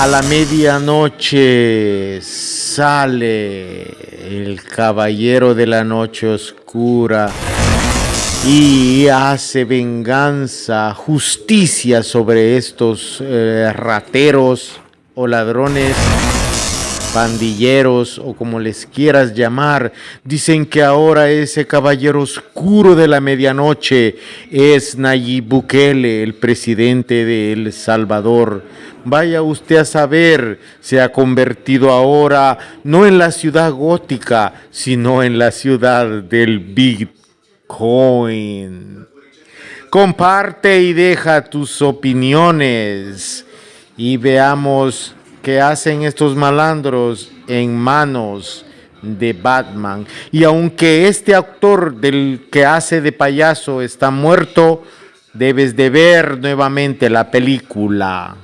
A la medianoche sale el caballero de la noche oscura y hace venganza, justicia sobre estos eh, rateros o ladrones pandilleros o como les quieras llamar, dicen que ahora ese caballero oscuro de la medianoche es Nayib Bukele, el presidente de El Salvador. Vaya usted a saber, se ha convertido ahora no en la ciudad gótica, sino en la ciudad del Bitcoin. Comparte y deja tus opiniones y veamos que hacen estos malandros en manos de Batman. Y aunque este actor del que hace de payaso está muerto, debes de ver nuevamente la película.